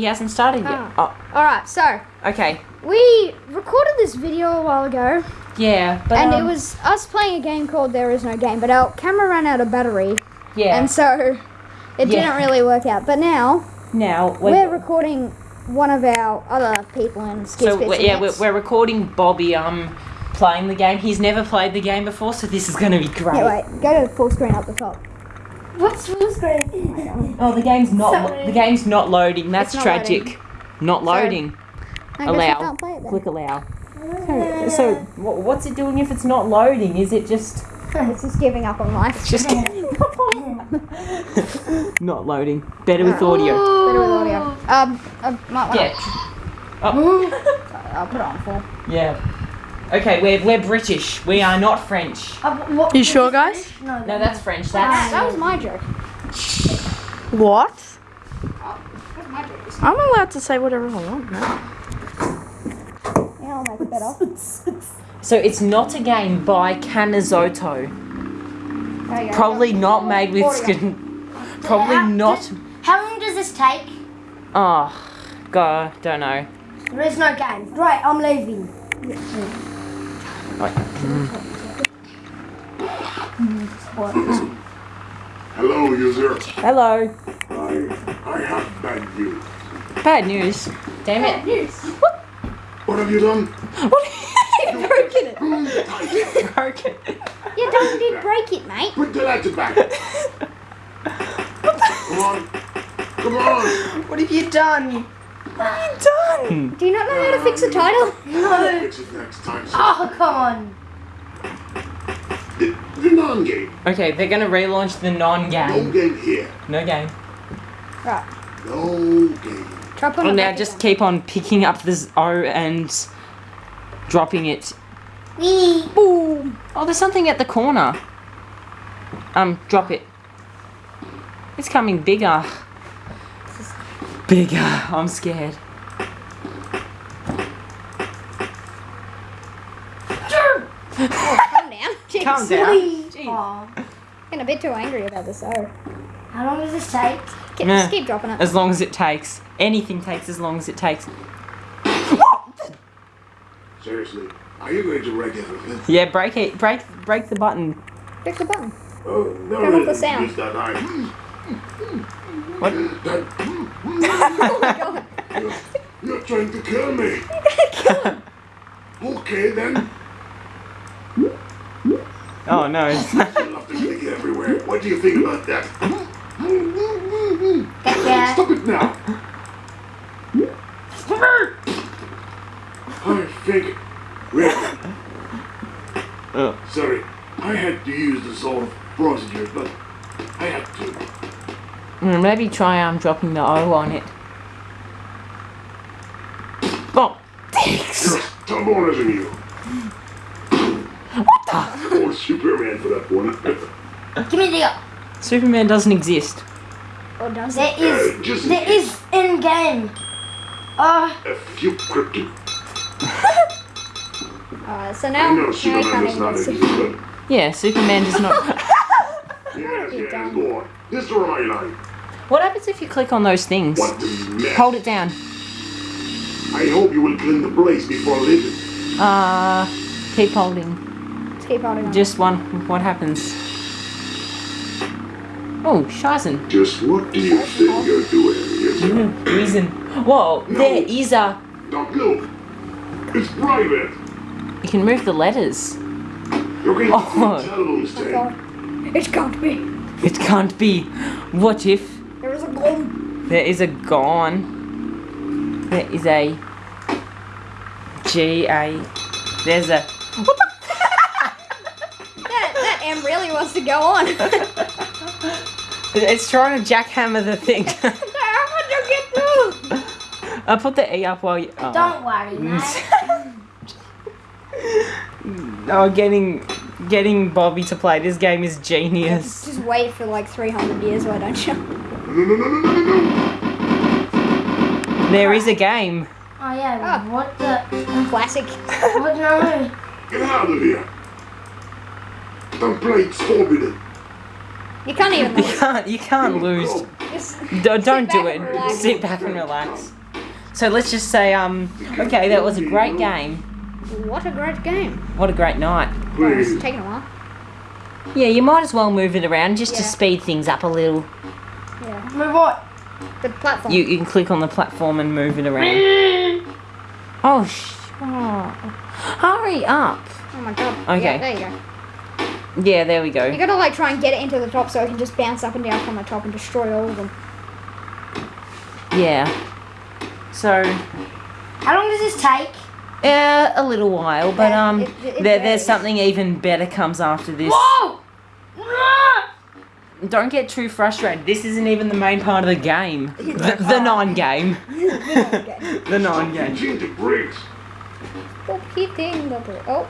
He hasn't started yet. Oh, Alright, so okay. we recorded this video a while ago Yeah, but and um, it was us playing a game called There Is No Game, but our camera ran out of battery yeah. and so it Yeah. didn't really work out. But now now we're recording one of our other people in Skits so we're, yeah we're, we're recording Bobby um playing the game. He's never played the game before, so this is gonna be great. Yeah, wait, go to full screen up the top. What's full screen? Oh, the game's not Sorry. the game's not loading. That's not tragic. Not loading. I guess I Allow. can't play it then. Click allow. So, so what's it doing if it's not loading? Is it just It's just giving up on life. just giving up on life. not loading? Better with uh, audio. Better with audio. Um, I might want Yeah. Oh, I'll put it on full. yeah. Okay, we're we're British. We are not French. Uh, what, You sure, guys? No, No, that's French. That, That's that was my joke. What? That was my joke. I'm allowed to say whatever I want, man. Yeah, I'll make it better. so. It's not a game by Cammisotto. There you go. Probably not made with skin. Probably not. How long does this take? Oh, God, don't know. There is no game. Right, I'm leaving. Hello, user. Hello. I, I have bad news. Bad news. Damn it. News. What What have you done? What? You broken it. Tight. Broken. You don't did break it, mate. Put the ladder back. Come on. Come on. What have you done? Done. Do you not know how to fix a title? No. Fix it next time. sir. Oh, come on. The, the non-game. Okay, they're gonna relaunch the non-game. No game here. No game. Right. No game. Try putting Well, now just again. keep on picking up this O and dropping it. Wee. Boom. Oh, there's something at the corner. Um, drop it. It's coming bigger. Bigger. Uh, I'm scared. Calm down. Jeez. Calm down. Jeez. Aw. Getting a bit too angry about this. Oh. How long does this take? Keep, Nah. just keep dropping it. As long as it takes. Anything takes as long as it takes. Seriously. Are you going to wreck everything? Yeah, break it. Break, break the button. Click the button. Oh, no. Turn off the sound. that What? That, Oh my god. you're, you're trying to kill me. Okay, then. Oh no. You'll have to stick it everywhere. What do you think about that? Gotcha. Stop it now. I think. Really, oh. sorry. I had to use the sort of procedure, but I had to. Maybe try um dropping the O on it. Oh, thanks. You're stubborner than you. What the? Or Superman for that one. Give me the. uh, Superman doesn't exist. Or does There it? is. Uh, just in There in game. Uh, A few cryptic. Alright, so I now, know Superman does not exist, Super- but Yeah, Superman does not. yes, yes, go on. Destroy my line. What happens if you click on those things? What? Hold it down. I hope you will clean the place before leaving. Uh, keep holding. Just keep holding on. Just one. What happens? Oh, Shizen. Just what do you think you're doing, yes? Reason. Whoa, there is a. Don't look. It's private. You can move the letters. You're going to Oh. telephone stand. God. It can't be. It can't be. What if There is a gloom. There is a gone? There is a G A. There's a. That, that M really wants to go on. It's trying to jackhammer the thing. How would you get through? I put the E up while you. Oh. don't worry, mm. mate. Oh, getting getting Bobby to play this game is genius. Just wait for like 300 years, why don't you? No, no, no, no, no, no, no. There is a game. Oh yeah. Ah. What the? Classic. What no? Get out of here. The plate's forbidden. You can't even You lose. can't you can't lose. You're Just Don't, don't do it. relax. Sit back and relax. So let's just say, um, okay, that was a great game. what a great game. What a great night. Well, it's Please. taken a while. Yeah, you might as well move it around just to speed things up a little. Yeah. Move what? The platform. You, you can click on the platform and move it around. Oh, sh- oh. Hurry up. oh my god. Okay. Yeah, there you go. Yeah, there we go. You go. gotta like try and get it into the top so it can just bounce up and down from the top and destroy all of them. Yeah. So, How long does this take? uh, a little while, but Yeah, um, it- it there, varies. there's something even better comes after this. Whoa! Don't get too frustrated. This isn't even the main part of the game. The, the non-game. the non-game. Gigantic bricks. Stop hitting the br- Oh.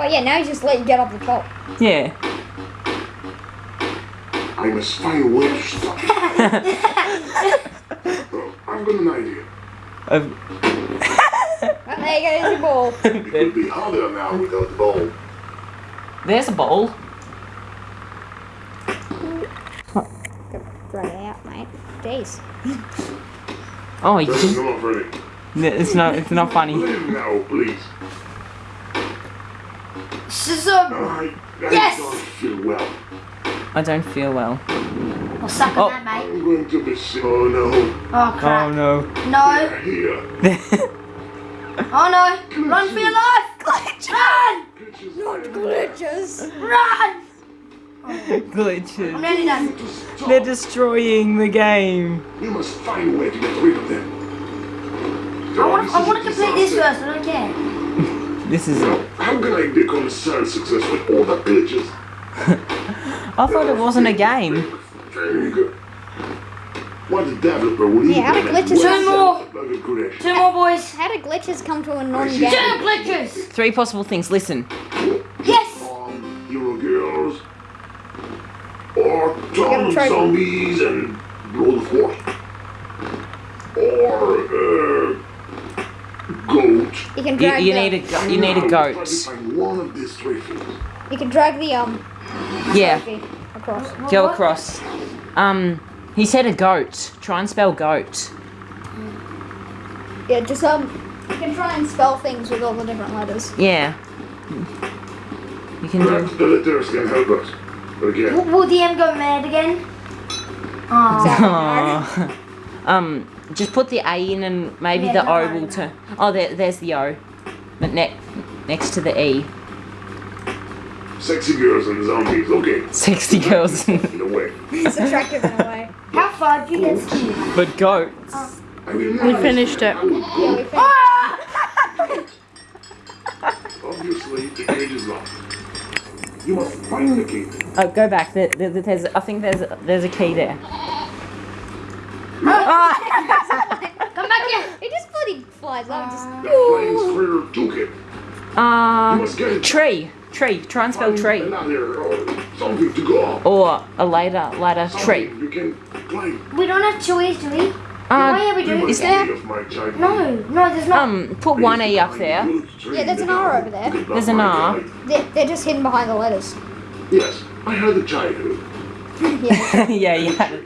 Oh yeah, now he's just let you get up the top. Yeah. I must find a way to stop it. Oh, I've got an idea. Um, And there you go, there's your ball. It could be harder now without the ball. there's a bowl. Throw it out, mate. Jeez. Oh, you That's just, not funny. it's not. It's not funny. Leave now, please. Scissor. I, I Yes! don't feel well. I don't feel well. Well, suck Oh. on that, mate. I'm going to be sick. Oh no. Oh crap. Oh, no. No. They're here. Oh no. Run for your life. Run. Glitches. Glitches. Run. Oh. I'm Glitches. nearly done. They're destroying the game. You must find a way to get rid of them. I want, I want to complete this first. I don't care. This is. it. How can I become a sales success with all the glitches? I thought it wasn't a game. Very good. What developer will Yeah, how do glitches Two more. Like a Two more boys. How do glitches come to a Two non-game? glitches. Three possible things. Listen. Or Tom gotta try- Zombies and Blood of War. Or, uh, Goat. You can You, drag you the, need a go- you need a Now, goat. Try to find one of these three things. You can drag the um Yeah. across. Go across. Um, he said a goat. Try and spell goat. Yeah, just um you can try and spell things with all the different letters. Yeah. You can do. The letters can help us. Again. Will, will DM go mad again? Oh. Aw. um, just put the A in and maybe Yeah, the don't O will turn. Oh, there, there's the O. But ne- next to the E. Sexy girls and zombies. Okay. 60 girls. In a way. It's attractive in a way. How far do you get skiing? but goats. I will We finished it. Yeah, we think. Ah! Obviously, the cage is locked. You must find the key. Oh, go back. There, there, there's, I think there's, there's a key there. Ah! Come back here. It just bloody flies up. Just That flying squirrel toolkit. You Uh, must get it. tree. Tree. Try and spell Find tree. Or something to go on. Or a ladder, ladder, tree. Something You can climb. We don't have two E's, do we? Why Uh, are we doing? must Is there- be of my child. No, no, there's not. um, put one E up there. Yeah, there's an R over there. There's an R. they're, they're just hidden behind the letters. Yes, I had a childhood. Yeah. yeah, yeah.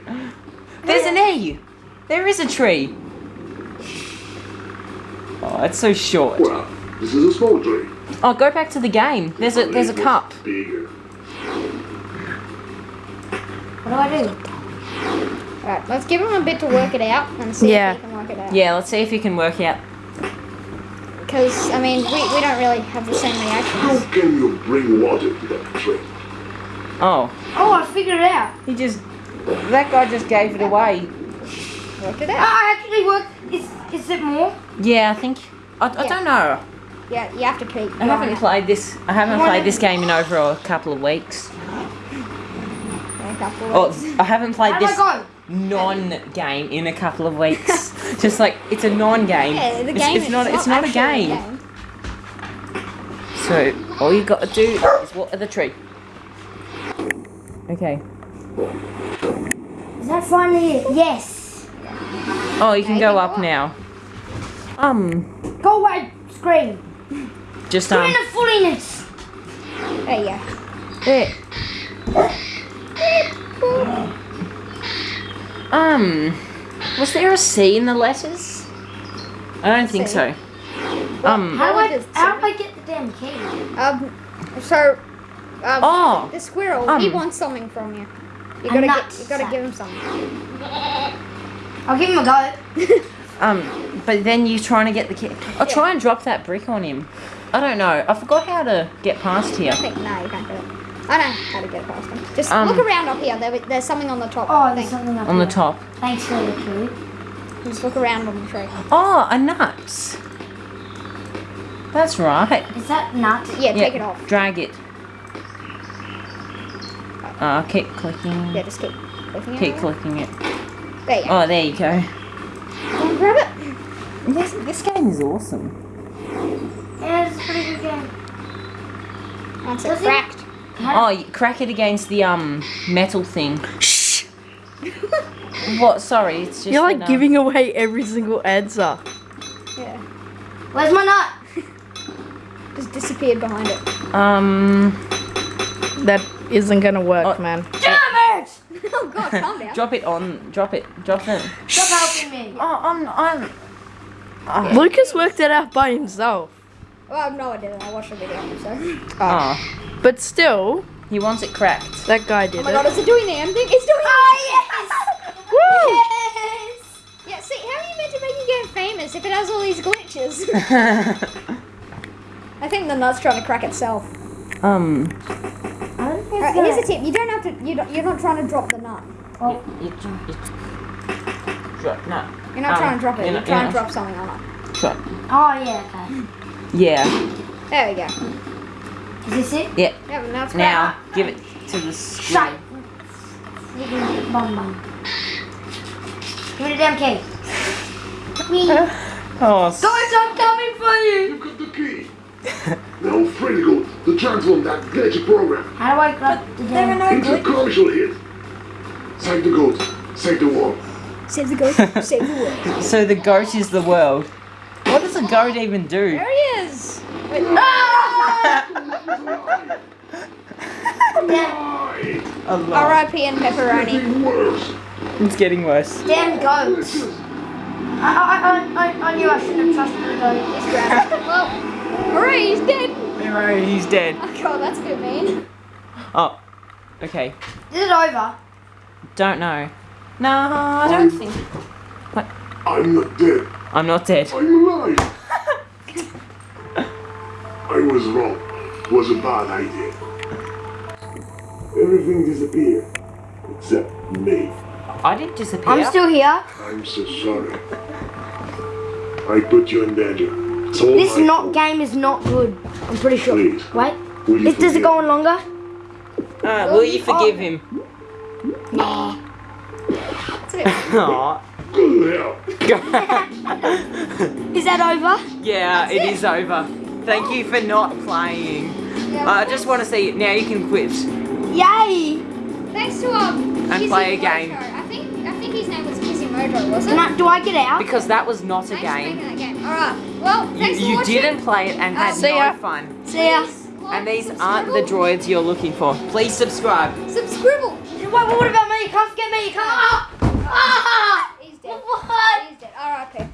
There's an E. There is a tree. Oh, it's so short. Well, this is a small tree. Oh, go back to the game. There's a there's a cup. Bigger. What do I do? Alright, let's give him a bit to work it out and see Yeah. if he can work it out. Yeah, let's see if he can work it out. Because, I mean, we, we don't really have the same How can you bring water to that tree? Oh, Oh, I figured it out. he just that guy just gave it away. Worked it I out. Ah, I actually worked. Is, is it more? Yeah, I think I, I Yeah. don't know. Yeah, you have to keep I haven't it. played this. I haven't What played is- this game in over a couple of weeks. A couple of Oh. I haven't played How do I this go? Non-game in a couple of weeks. Just like it's a non-game. Yeah, the it's, game it's not. It's not a actually game. So all you got to do is water the tree. Okay. Is that finally it? Yes. Oh, you can Okay, go go up up. now. Um, Go away, screen. just um, in the fulliness. There you go. there. Um, was there a C in the letters? I don't think C? so. Um, How do I, how do I get the damn key? Um, so, um, oh, the squirrel, he Um. wants something from you. You gotta get, you gotta give him something. I'll give him a go. um, but then you're trying to get the key. I'll try and drop that brick on him. I don't know. I forgot how to get past here. I think, no, you can't do it. I don't know how to get past them. Just Um. look around up here. There, there's something on the top. Oh, I there's something up On the top. Thanks for the clue. Just look around on the tree. Oh, a nut. That's right. Is that nut? Yeah, take it off. Drag it. Uh, keep clicking. Yeah, just keep clicking Keep it. Keep clicking it. There you go. Oh, there you go. Go and grab it. This, this game is awesome. Yeah, it's a pretty good game. Once Does it's it- cracked. Oh, crack it against the um metal thing. Shh. What? Sorry, it's just. You're like that, uh, giving away every single answer. Yeah. Where's my nut? Just disappeared behind it. Um, That isn't gonna work, Oh. man. Damn it! oh god, calm down. drop it on. Drop it. Drop it. Stop helping me. Oh, I'm. I'm. Oh, Lucas worked it out by himself. Well, I've no, idea. I watched the video, so. oh, But still, he wants it cracked. that guy did it. Oh did my god, it. is it doing the end thing? It's doing Oh, Woo! yes! Yeah, see, how are you meant to make a game famous if it has all these glitches? I think the nut's trying to crack itself. um. I don't think Alright, it's here's a tip. You don't have to. You don't, you're not trying to drop the nut. Oh, You, you, you, drop. No. You're not Um, trying to drop it. you're You're trying to drop something on it. Drop. oh yeah, okay. Yeah. There we go. Is this it? Yeah. Yeah, now it's Now give it to the screw. Shut. Bum bum. Give me the damn key. Me. Oh, Guys, I'm coming for you. You got the key. now free to go to transform that glitchy program How do I grab the damn... into a commercial hit. Save the goat. Save the world. Save the goat. Save the world. so the goat is the world. What does a goat even do? There he is. Wait, Why? R.I.P. and pepperoni. Even worse. It's getting worse. Damn goats. I, I, I, I, I knew I shouldn't have trusted the goat. He's grabbed. well, hooray, he's dead. Hooray, he's dead. Oh god, that's a bit mean. Oh, okay. Is it over? Don't know. No, I don't think. What? I'm not dead. I'm not dead. I'm alive. I was wrong. It was a bad idea. Everything disappeared. Except me. I didn't disappear. I'm still here. I'm so sorry. I put you in danger. It's all This my not fault. game is not good. I'm pretty sure. Please. Wait. Will you Is, does it go on longer? Uh, will you forgive him? That's a bit Aw. Good hell. Is that over? yeah, it is over. Thank you for not playing. Uh, I just want to say now you can quit. Yay! Thanks to um. And play a game. I think I think his name was Kizimoto, wasn't it? Do I get out? Because that was not a Thanks for making game. that game. All right. Well, You, for you watching. didn't play it and had See no ya. fun. See ya. Like, And these subscribe. aren't the droids you're looking for. Please subscribe. Subscribe. Wait, what about me? You can't forget me. You can't. Ah! Ah! He's dead. What? He's dead. R.I.P.